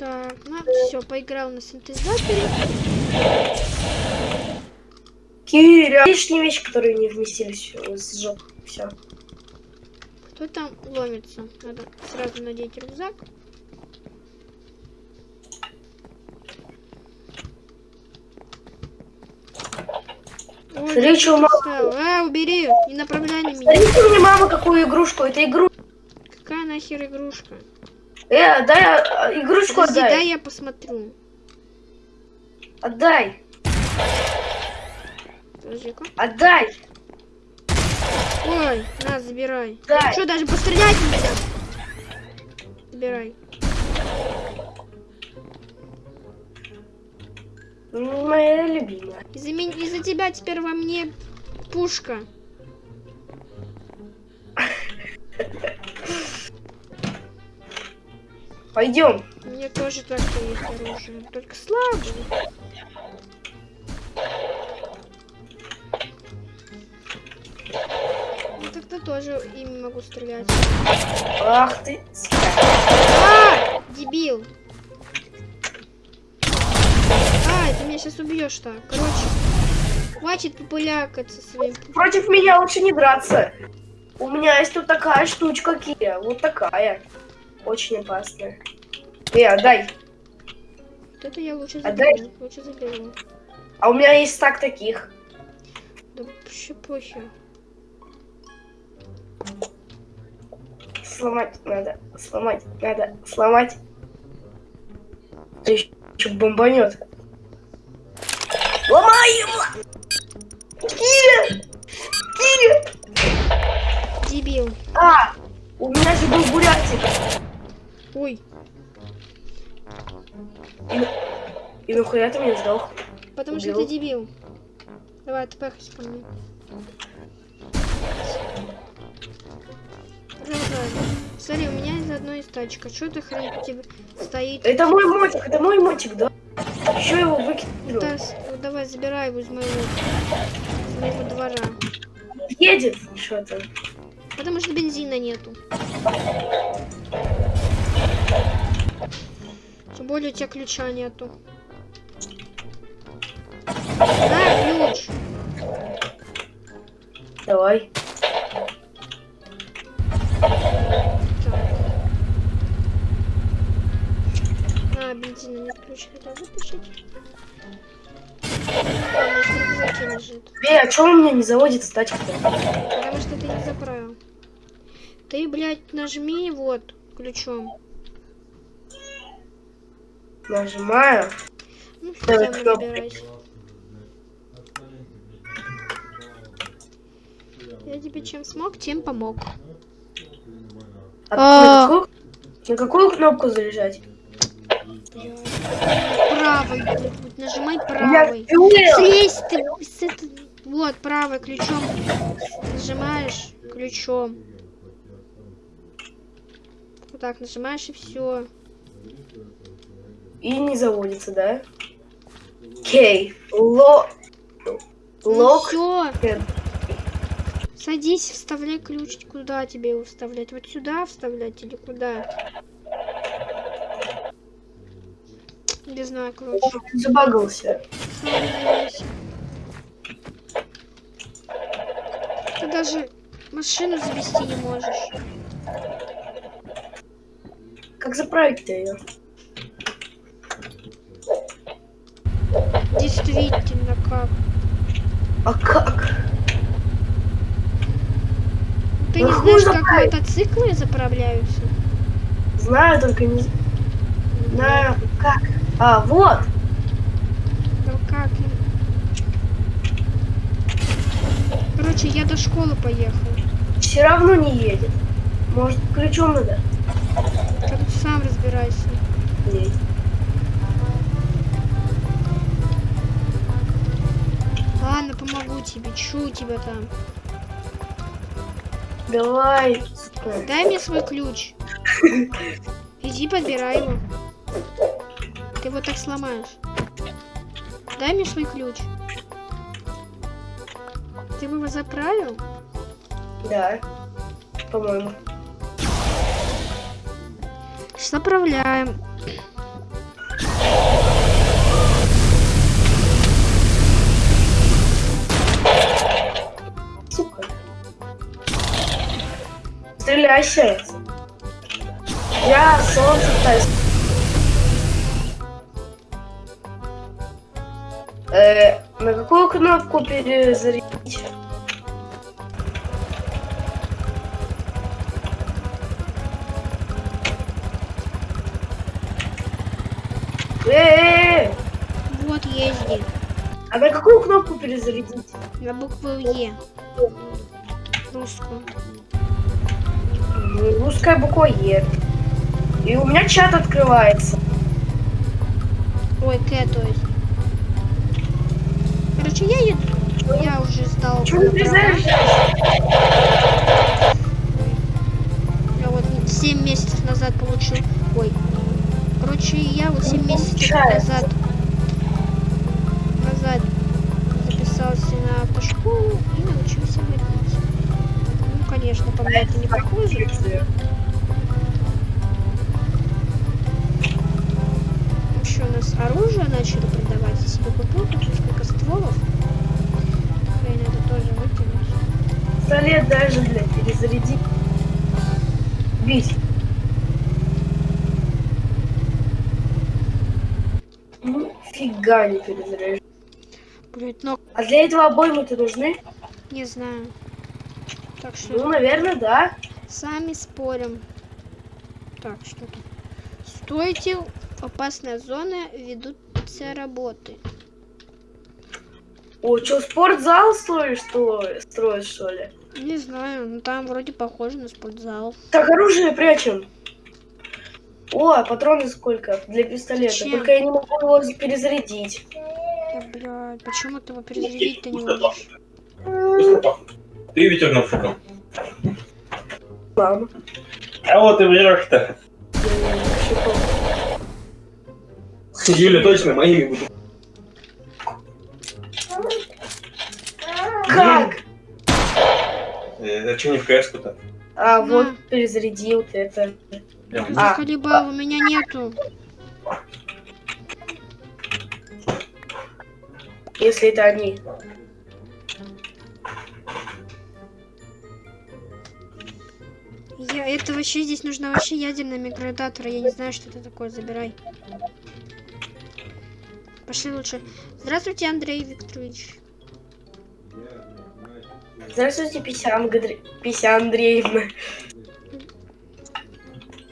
Так, ну все, поиграл на синтезаторе. Киря. Лишние вещи, которые не вместились, э, сжег. Все. Кто там ломится? Надо сразу надеть рюкзак. Ой, мало- оставил. А, убери, не направляй на меня. Смотрите мне, мама, какую игрушку. Это игру. Какая нахер игрушка? Э, дай а, игрушку Подожди, отдай. дай я посмотрю. Отдай. Подожди-ка. Отдай. Ой, на, забирай. Дай. Что, даже пострелять нельзя? Забирай. Моя любимая. Из-за меня- из-за тебя теперь во мне пушка. Пойдем. У меня тоже так есть оружие. Только слабое. Ну, тогда тоже ими могу стрелять. Ах ты. А! Дебил! А, ты меня сейчас убьешь так. Короче, хватит популякаться своим. Против меня лучше не драться. У меня есть тут такая штучка, Киря. Вот такая. Очень опасная. Э, отдай. Вот это я лучше Отдай. заберу. Лучше заберу. А у меня есть стак таких. Да вообще похер. Сломать надо. Сломать надо. Сломать. Ты еще бомбанет. Ломай его! Киря! Киря! Дебил. А! У меня же был бурятик. Ой, И нахуя ты меня сдох? потому что Убил. ты дебил. Давай, ты пехайся ко мне. Смотри, у меня из одной из тачек. Что ты хрен у тебя стоит? Это мой мотик, это мой мотик, да? Еще его. Да, с- вот давай, забирай его из моего, из моего двора. Едет что-то. Потому что бензина нету. Более у тебя ключа нету. На, ключ. Давай. А, бензина нет, ключ. А, рюкзаке лежит. Эй, а что у меня не заводится тачка-то? Потому что ты не заправил. Ты, блядь, нажми вот ключом. Нажимаю. Ну, систему кнопкой. набирайся. Я тебе чем смог, тем помог. А, А. На, какую, кнопку заряжать? Блядь, нажимай Я впил. Слезь ты с этой- Вот, правой ключом нажимаешь ключом. Вот так нажимаешь и все. И не заводится, да? Кей. Ло... Ну Лок. все. Садись, вставляй ключ. Куда тебе его вставлять? Вот сюда вставлять или куда? Не знаю, короче. Забагался. Ты даже машину завести не можешь. Как заправить-то ее? Действительно, как? А как? Ты Ну, не знаешь, как заправить. мотоциклы заправляются? Знаю, только не знаю как. А, вот. Да как? Короче, я до школы поехал. Все равно не едет. Может, ключом надо? Тут сам разбирайся. Едет. Ладно, помогу тебе. Чу тебя там. Давай. Дай мне свой ключ. Иди подбирай его. Ты его так сломаешь. Дай мне свой ключ. Ты его заправил? Да. По-моему. Заправляем. Стреляйся. Я солнце пытаюсь. Э, на какую кнопку перезарядить? Э, Вот езди. а на какую кнопку перезарядить? На букву Е. Русскую. Русская буква Е. И у меня чат открывается. Ой, К, то есть. Короче, я еду. Я уже сдал Чего ты перезаряжаешь? Я вот 7 месяцев назад получил. Ой. Короче, я вот 7 месяцев назад назад записался на автошколу конечно, по мне это не похоже. Еще у нас оружие начали продавать. Я себе купил тут несколько стволов. Блин, это тоже выкинуть. Пистолет даже, блядь, перезарядить. Бить. Ну, фига не перезаряжаешь. Блять, но А для этого обоймы-то нужны? не знаю. Так что Ну, наверное, да. Сами спорим. Так, что тут? Стойте, опасная зона, ведутся работы. О, что, спортзал строишь, что строишь, что ли? Не знаю, ну там вроде похоже на спортзал. Так, оружие прячем. О, а патроны сколько для пистолета? Зачем? Только я не могу его перезарядить. Да, блядь, почему ты его перезарядить-то не можешь? Ты ветерновщиком. Мама. А вот и врешь-то. Юля точно моими буду. Как? Это что не в КС-ку-то? А, На. вот перезаряди вот это. А. Захалибал, у меня нету. Если это они. Я, это вообще здесь нужно вообще ядерный микродатор. Я не знаю, что это такое. Забирай. Пошли лучше. Здравствуйте, Андрей Викторович. Здравствуйте, Пися, Ангадре- Пися Андреевна.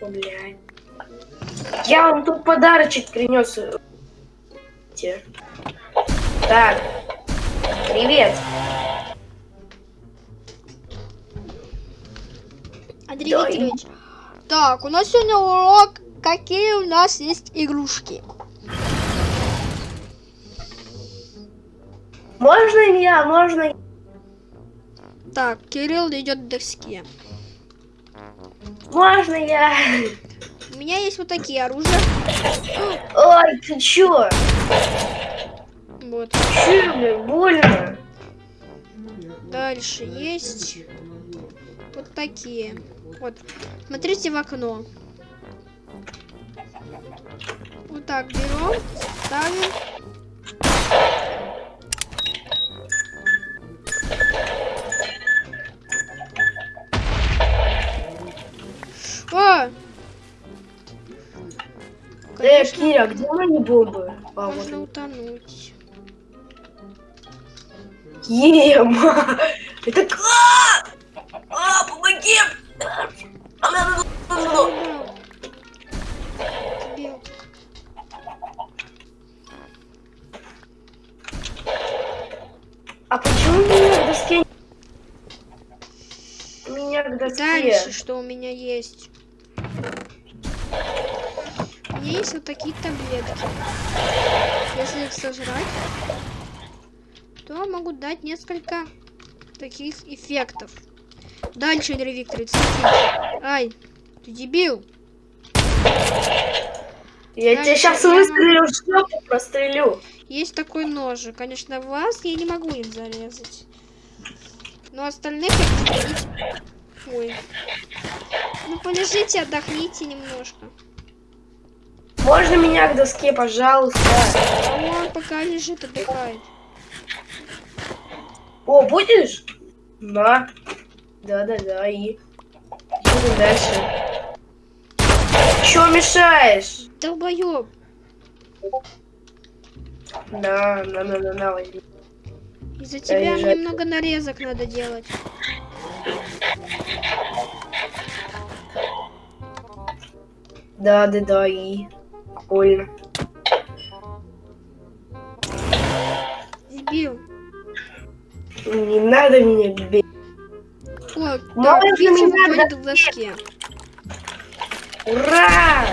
Блядь. Я вам тут подарочек принес. Так. Привет. Да, Викторович. Так, у нас сегодня урок. Какие у нас есть игрушки? Можно я? Можно? Так, Кирилл идет к доске. Можно я? У меня есть вот такие оружия. Ой, ты чё? Вот. Чё, блядь, больно? Дальше есть вот такие. Вот. Смотрите в окно. Вот так берем, ставим. О! Э, Конечно, Киря, где мои бомбы? А, вот можно они. утонуть. Ема! Это как? Меня есть? У меня есть вот такие таблетки. Если их сожрать, то могут дать несколько таких эффектов. Дальше, Андрей Викторович, смотрите. Ай, ты дебил. Я Дальше тебя сейчас я выстрелю жопу, прострелю. Есть такой ножик. Конечно, вас я не могу им зарезать. Но остальных я. Ой. Ну, полежите, отдохните немножко. Можно меня к доске, пожалуйста? А он пока лежит, отдыхает. О, будешь? На. Да-да-да, и... Смотрим дальше. Чё мешаешь? Долбоёб. На, на, на, на, на, возьми. Из-за тебя мне много нарезок надо делать. Да, да, да, и... Больно. Дебил. Не надо меня бить. О, надо. выходит в доске. Ура!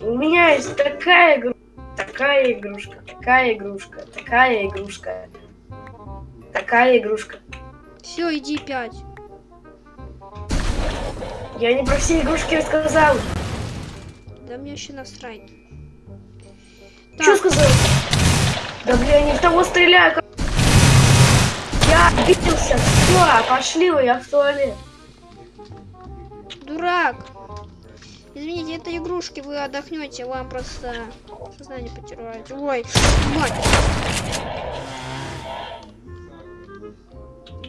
У меня есть такая игрушка, такая игрушка, такая игрушка, такая игрушка, такая игрушка. Все, иди пять. Я не про все игрушки рассказал. Да мне вообще насрать. Что Так, сказал? Да блин, я не в того стреляю. как- Я обиделся. Все, пошли вы, я в туалет. дурак. Извините, это игрушки, вы отдохнете, вам просто сознание потеряете. Ой, мать.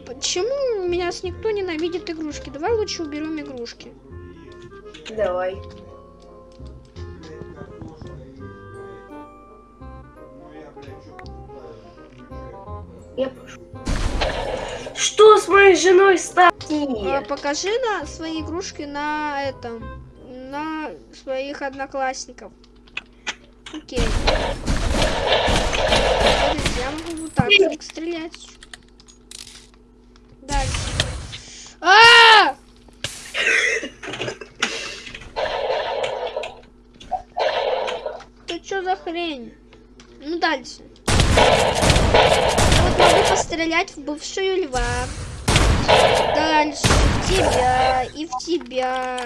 Почему меня с никто ненавидит игрушки? Давай лучше уберем игрушки. Давай. Я пошел. Что с моей женой А, стати? покажи на свои игрушки на этом, на своих одноклассников. Окей. Я могу вот так стрелять. Дальше. А! Это что за хрень? Ну дальше. Вот могу пострелять в бывшую льва. Дальше в тебя и в тебя.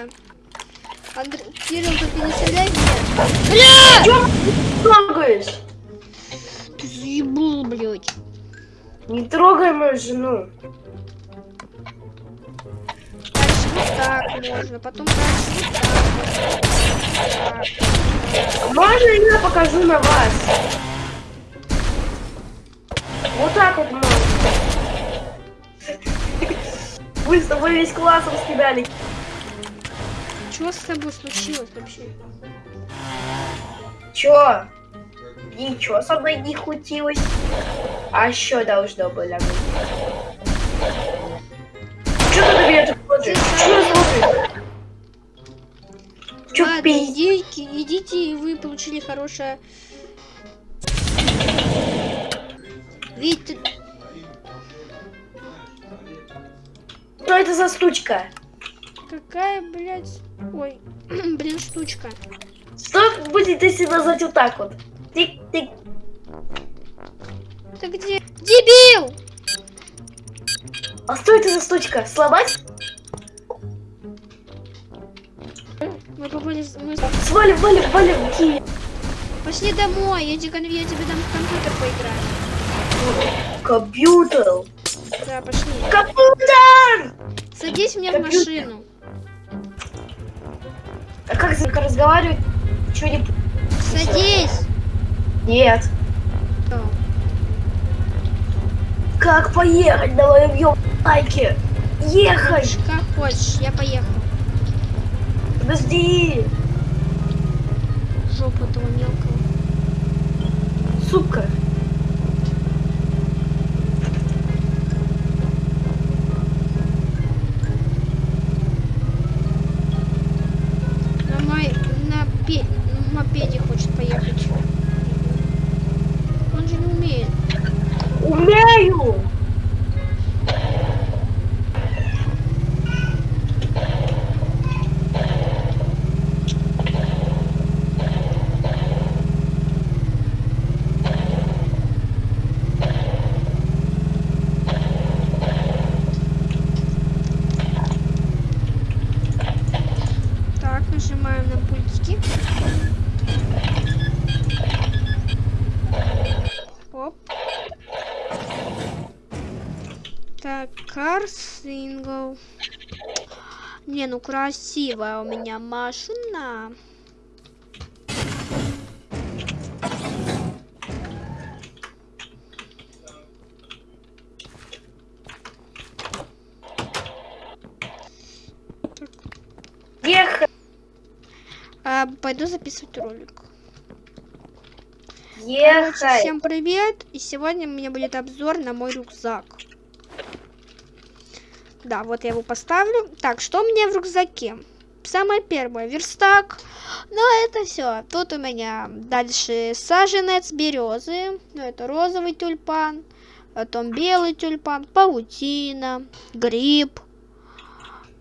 Андр... Кирилл, ты не стреляй меня. Бля! Чё ты трогаешь? Ты заебал, блядь. Не трогай мою жену. Дальше вот так можно, потом дальше. Вот так. Можно я покажу на вас? Вот так вот можно. Вы с тобой весь класс раскидали. Что с тобой случилось вообще? Чё? Ничего со мной не хутилось. А что должно было быть? Чё ты на меня так смотришь? Чё смотришь? Чё Ладно, идите, идите, и вы получили хорошее... Ведь ты- Что это за стучка? какая, блядь... Ой, блин, штучка. Что будет, если назвать вот так вот? Тик-тик. Ты где? Дебил! А что это за стучка? Сломать? Мы попали... Мы... Свалим, валим, валим. Пошли домой, я тебе, я тебе дам в компьютер поиграть. Компьютер. Да, пошли. Компьютер! Садись мне в машину. А как как разговаривать? Чё не... Садись! Нет. О, Как поехать моем ё- байке? Ехать! Как хочешь, я поехал. Подожди! Жопу этого мелкого. Сука! Не, ну красивая у меня машина. Ехать. А, пойду записывать ролик. Ехать. Короче, всем привет! И сегодня у меня будет обзор на мой рюкзак. Да, вот я его поставлю. Так, что у меня в рюкзаке? Самое первое, верстак. Ну, это все. Тут у меня дальше саженец березы. Ну, это розовый тюльпан. Потом белый тюльпан, паутина, гриб,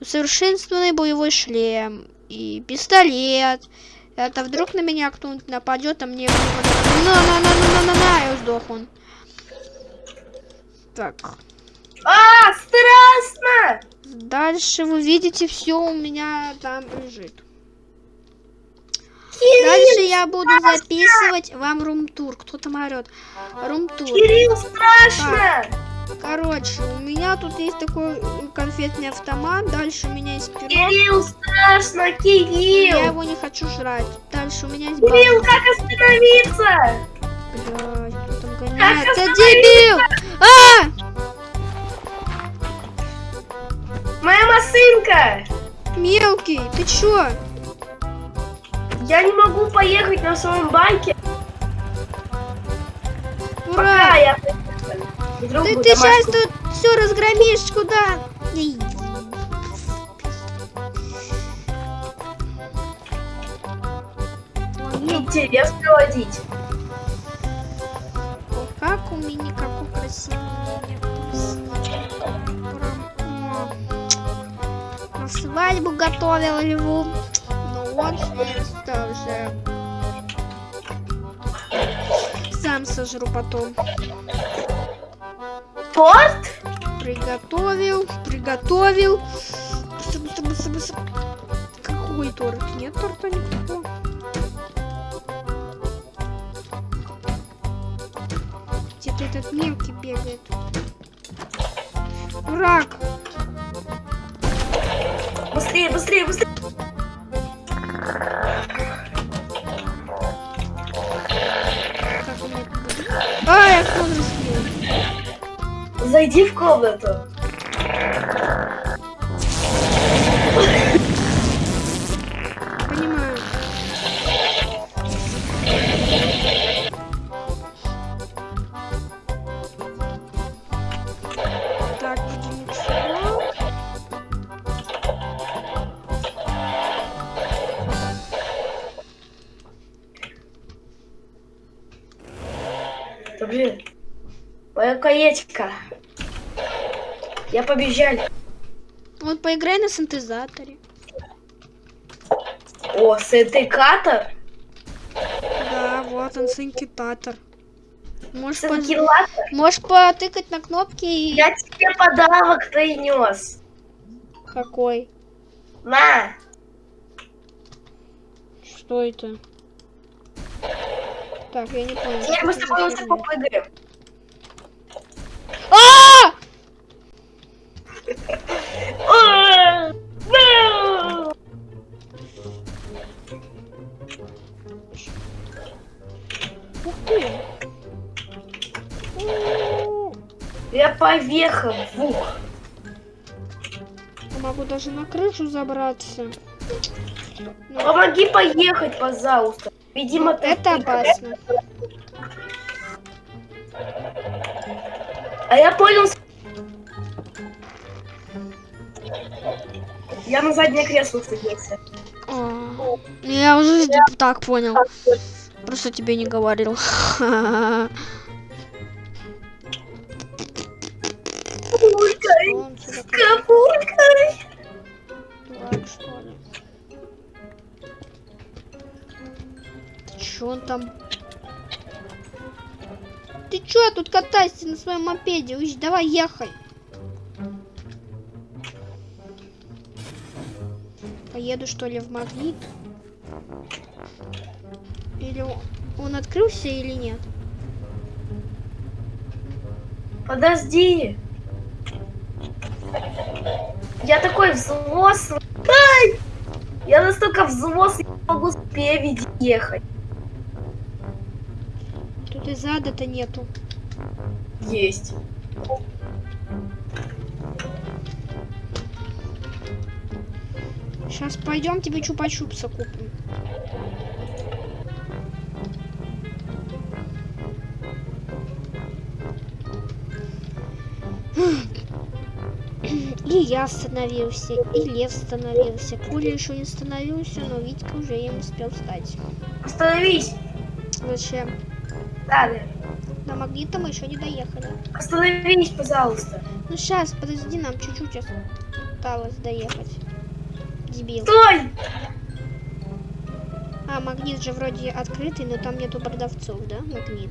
усовершенствованный боевой шлем и пистолет. Это вдруг на меня кто-нибудь нападет, а мне... На, на, на, на, на, на, на, и сдох он. Так, А, страшно! дальше вы видите, все у меня там лежит. Кирилл, Дальше я буду записывать вам рум-тур. Кто там орет? Рум-тур. Кирилл, страшно! Короче, у меня тут есть такой э, конфетный автомат. Дальше у меня есть пирог. Кирилл, страшно, Я Кирилл! его не хочу жрать. Дальше у меня есть Кирилл, бабушка. как остановиться? Блядь, кто там Как гоняет? Это остановиться? дебил! А! Моя машинка! Мелкий, ты чё? Я не могу поехать на своем байке, пока Ура! я... Вдруг Ты, ты сейчас тут все разгромишь куда? Интересно водить. Как у меня, красивый у свадьбу готовил его. Ну вот, это уже. Сам сожру потом. Торт? Приготовил, приготовил. Какой торт? Нет торта никакого. Где-то этот мелкий бегает. Рак! Быстрее, быстрее, быстрее. А, я. Зайди в комнату. Каечка. Я побежали. Вот поиграй на синтезаторе. О, синтекатор? Да, вот он синтезатор. Можешь, Синтекатор? Можешь потыкать на кнопки и... Я тебе подарок принес. Какой? На. Что это? Так, я не понял. Что мы с тобой лучше попрыгаем. Фух. я Могу даже на крышу забраться. Ну, Помоги поехать, пожалуйста. Видимо, ты это опасно. А я понял. Я на заднее кресло садился. А, Я уже так понял. Просто тебе не говорил. Чё он там? Ты чё тут катаешься на своем мопеде? Уж давай ехай. Поеду что ли в магнит? Или он- открылся или нет? Подожди. Я такой взрослый. Ай! Я настолько взрослый, не могу спереди ехать. Тут и зада-то нету. Есть. Сейчас пойдем тебе чупа-чупса купим. И я остановился, и Лев остановился. Коля еще не остановился, но Витька уже им успел встать. Остановись! Зачем? Надо. До магнита мы еще не доехали. Остановись, пожалуйста. Ну сейчас, подожди, нам чуть-чуть осталось доехать. Дебил. Стой! А, магнит же вроде открытый, но там нету продавцов, да? Магнит.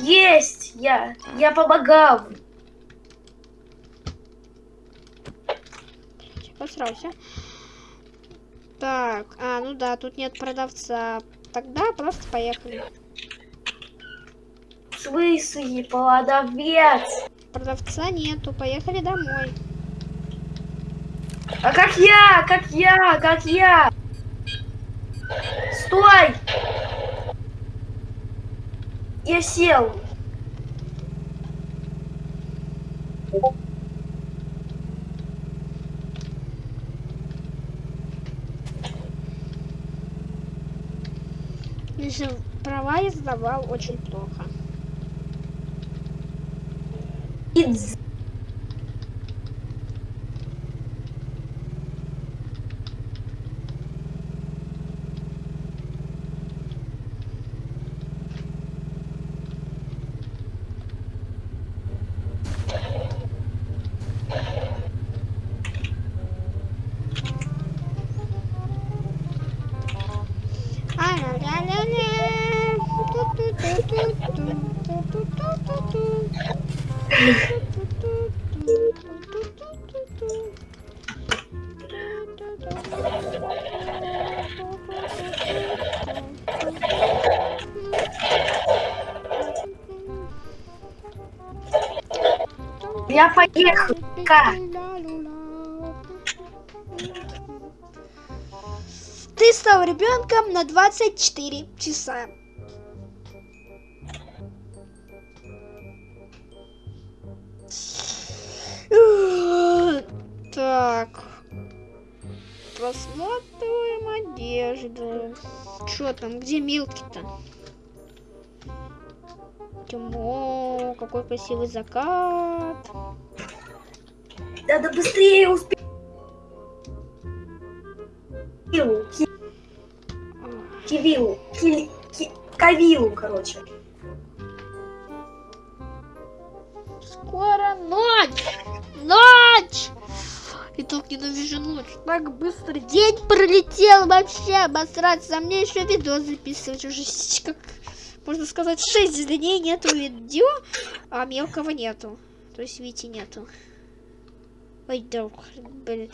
Есть! Я! Я помогал! Посрался. Так, а, ну да, тут нет продавца. Тогда просто поехали. Смысле, продавец? Продавца нету, поехали домой. А как я? Как я? Как я? Стой! Я сел. Если права я сдавал очень плохо. It's Я поехал. Ка. Ты стал ребенком на 24 часа. Так. Просматриваем одежду. Чё там? Где Милки-то? Тимо, какой красивый закат. Надо быстрее успеть. Кивилу. Ки- Кивилу. Короче. Скоро ночь! Ночь! И так ненавижу ночь. Так быстро день пролетел вообще. Обосраться. А мне еще видео записывать уже как можно сказать 6 дней нету видео, а мелкого нету. То есть Вити нету. Ой, друг, блин.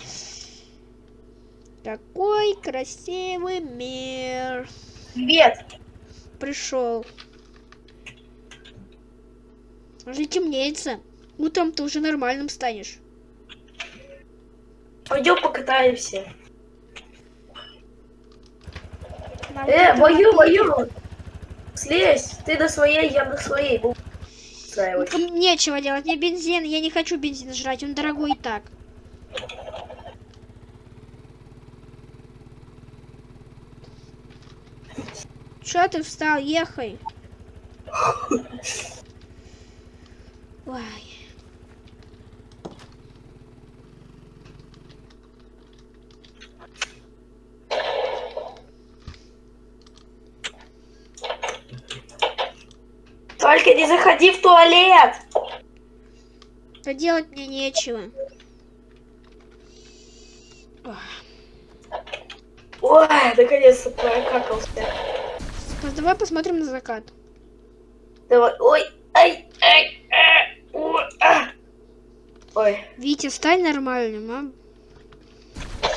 Какой красивый мир. Привет. Пришел. Уже темнеется. Утром ты уже нормальным станешь. Пойдем покатаемся. На Э, бою, бою. Слезь. Ты на своей, я на своей. Устраивать. Нечего делать, мне бензин, я не хочу бензин жрать, он дорогой и так. Чё ты встал, ехай. Ой. Только не заходи в туалет. Да делать мне нечего. Ой, наконец-то прокакался. Давай посмотрим на закат. Давай. Ой, ай, ай, а, ой, а. Ой, Витя, стань нормальным, а?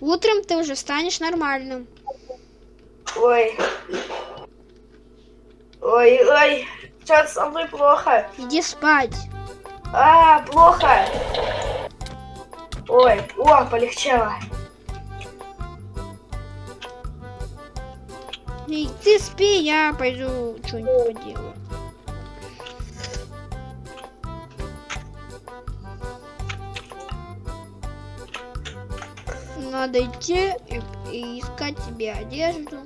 Утром ты уже станешь нормальным. ой. Ой, ой. Что со мной плохо? Иди спать. А, плохо. Ой, о, полегчало. И ты спи, я пойду что-нибудь поделаю. Надо идти и, и искать тебе одежду.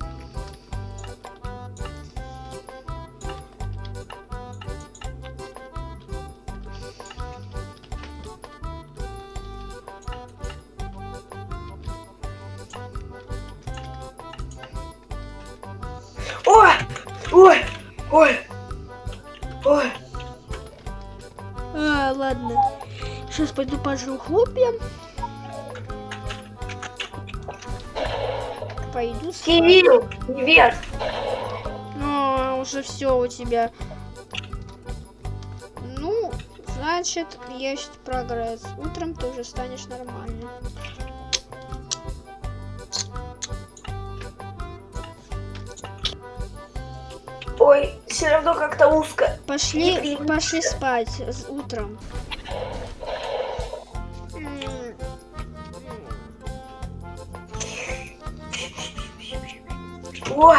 Сейчас пойду пожру хлопья. Пойду спать. Кирилл! Привет! Ну, уже все у тебя. Ну, значит, есть прогресс. Утром ты уже станешь нормальным. Ой, все равно как-то узко. Пошли, пошли спать с- утром. Ой!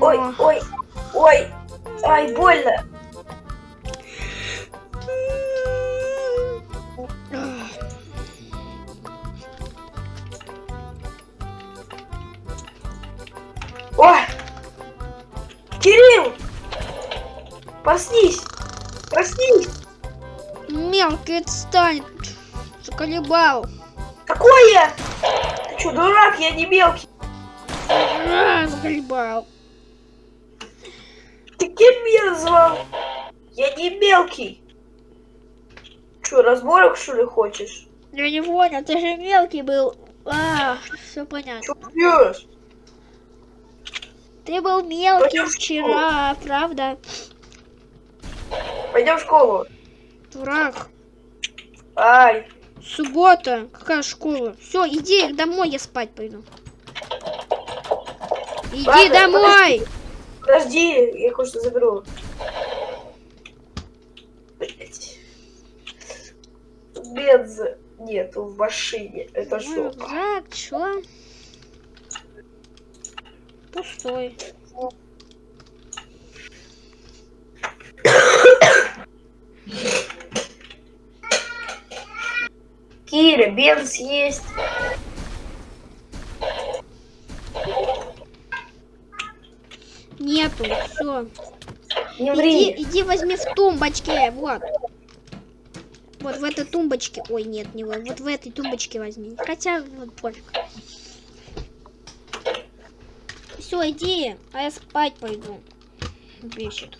Ой, ой, ой! Ай, больно! Ой! Кирилл! Проснись! Проснись! Мелкий отстань. Заколебал. Какое? Ты что, дурак? Я не мелкий. А, Заколебал. Ты кем меня назвал? Я не мелкий. Что, разборок что ли хочешь? Я не понял, ты же мелкий был. А, все понятно. Что пьешь? Ты был мелкий Пойдем вчера, правда? Пойдем в школу. Дурак. Ай, Суббота. Какая школа? Все, иди домой, я спать пойду. Иди Ладно, домой! подожди, я кое-что заберу. Блять. Бенза нету в машине. Это Мой что? рюкзак, чё? Пустой. Киря, бенз есть. Нету, все. Не Иди, иди возьми в тумбочке, вот. Вот в этой тумбочке. Ой, нет, не вот. Вот в этой тумбочке возьми. Хотя, вот, пофиг. Все, иди, а я спать пойду. Бесит.